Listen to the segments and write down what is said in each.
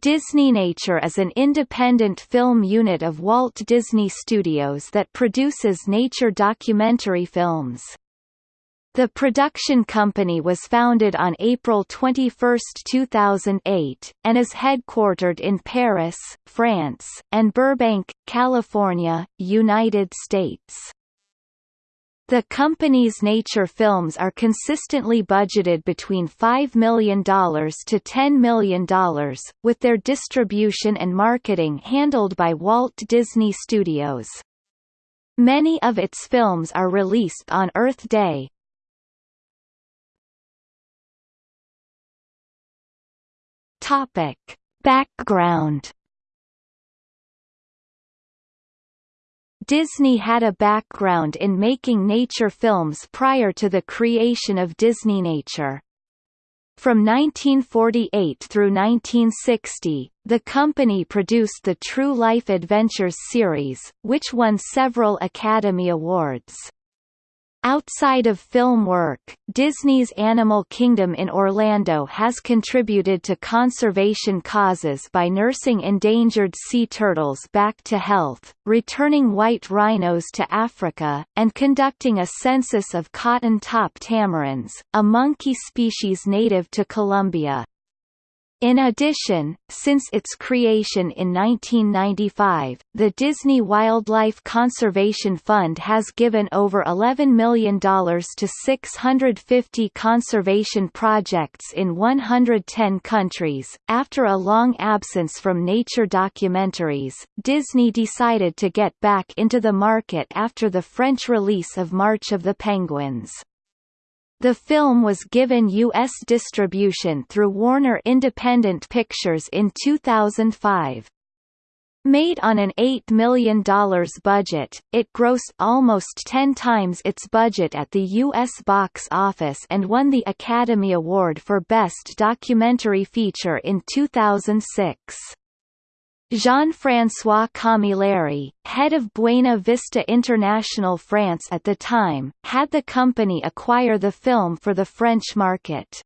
Disney Nature is an independent film unit of Walt Disney Studios that produces nature documentary films. The production company was founded on April 21, 2008, and is headquartered in Paris, France, and Burbank, California, United States. The company's nature films are consistently budgeted between $5 million to $10 million, with their distribution and marketing handled by Walt Disney Studios. Many of its films are released on Earth Day. Topic. Background Disney had a background in making nature films prior to the creation of Disney Nature. From 1948 through 1960, the company produced the True Life Adventures series, which won several Academy Awards. Outside of film work, Disney's Animal Kingdom in Orlando has contributed to conservation causes by nursing endangered sea turtles back to health, returning white rhinos to Africa, and conducting a census of cotton-top tamarins, a monkey species native to Colombia. In addition, since its creation in 1995, the Disney Wildlife Conservation Fund has given over $11 million to 650 conservation projects in 110 countries. After a long absence from nature documentaries, Disney decided to get back into the market after the French release of March of the Penguins. The film was given U.S. distribution through Warner Independent Pictures in 2005. Made on an $8 million budget, it grossed almost 10 times its budget at the U.S. box office and won the Academy Award for Best Documentary Feature in 2006. Jean-François Camilleri, head of Buena Vista International France at the time, had the company acquire the film for the French market.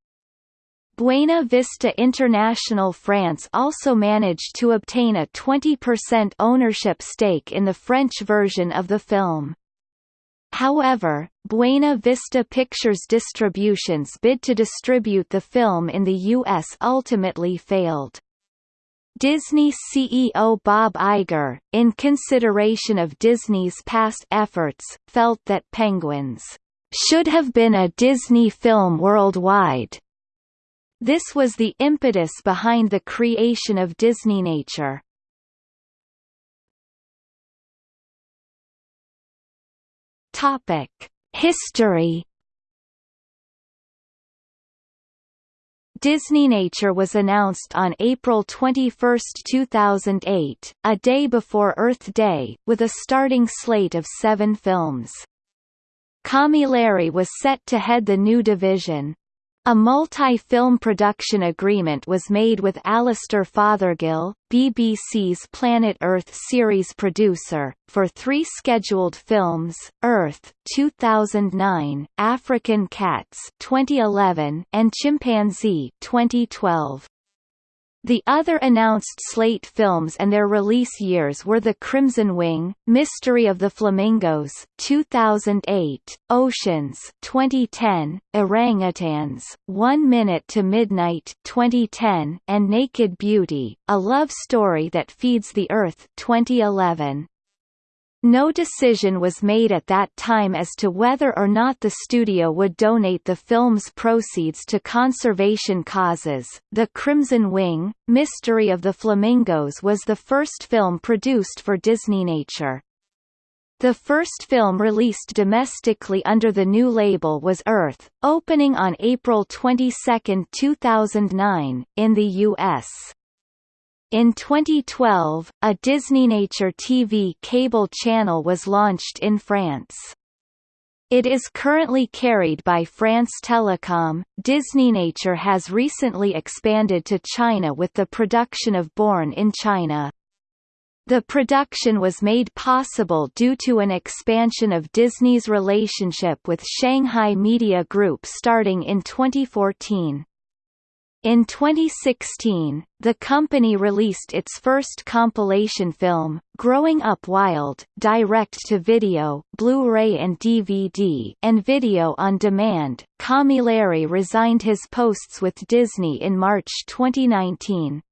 Buena Vista International France also managed to obtain a 20% ownership stake in the French version of the film. However, Buena Vista Pictures Distribution's bid to distribute the film in the U.S. ultimately failed. Disney CEO Bob Iger, in consideration of Disney's past efforts, felt that Penguins should have been a Disney film worldwide. This was the impetus behind the creation of Disney Nature. Topic: History Disney Nature was announced on April 21, 2008, a day before Earth Day, with a starting slate of seven films. Camilleri was set to head the new division. A multi-film production agreement was made with Alastair Fothergill, BBC's Planet Earth series producer, for three scheduled films, Earth 2009, African Cats 2011, and Chimpanzee 2012. The other announced slate films and their release years were The Crimson Wing, Mystery of the Flamingos 2008, Oceans 2010, Orangutans, One Minute to Midnight 2010, and Naked Beauty, A Love Story That Feeds the Earth 2011. No decision was made at that time as to whether or not the studio would donate the film's proceeds to conservation causes. The Crimson Wing, Mystery of the Flamingos was the first film produced for Disney Nature. The first film released domestically under the new label was Earth, opening on April 22, 2009, in the U.S. In 2012, a Disney Nature TV cable channel was launched in France. It is currently carried by France Telecom. Disney Nature has recently expanded to China with the production of Born in China. The production was made possible due to an expansion of Disney's relationship with Shanghai Media Group starting in 2014. In 2016, the company released its first compilation film, Growing Up Wild, direct-to-video, Blu-ray and DVD, and video on demand. Camilleri resigned his posts with Disney in March 2019.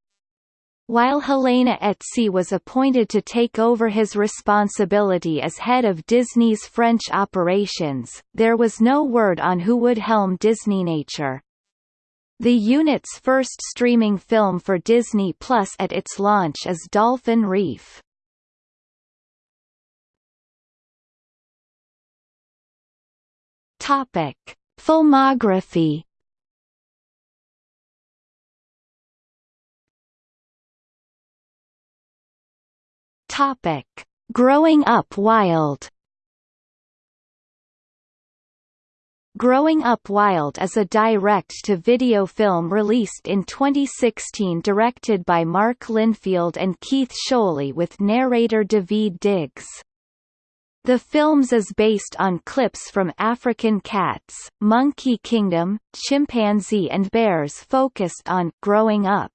While Helena Etzi was appointed to take over his responsibility as head of Disney's French operations, there was no word on who would helm Disney Nature. The unit's first streaming film for Disney Plus at its launch is Dolphin Reef. Topic: Filmography. Topic: Growing Up Wild. Growing Up Wild is a direct-to-video film released in 2016 directed by Mark Linfield and Keith Scholey with narrator Daveed Diggs. The films is based on clips from African cats, Monkey Kingdom, Chimpanzee and Bears focused on «growing up».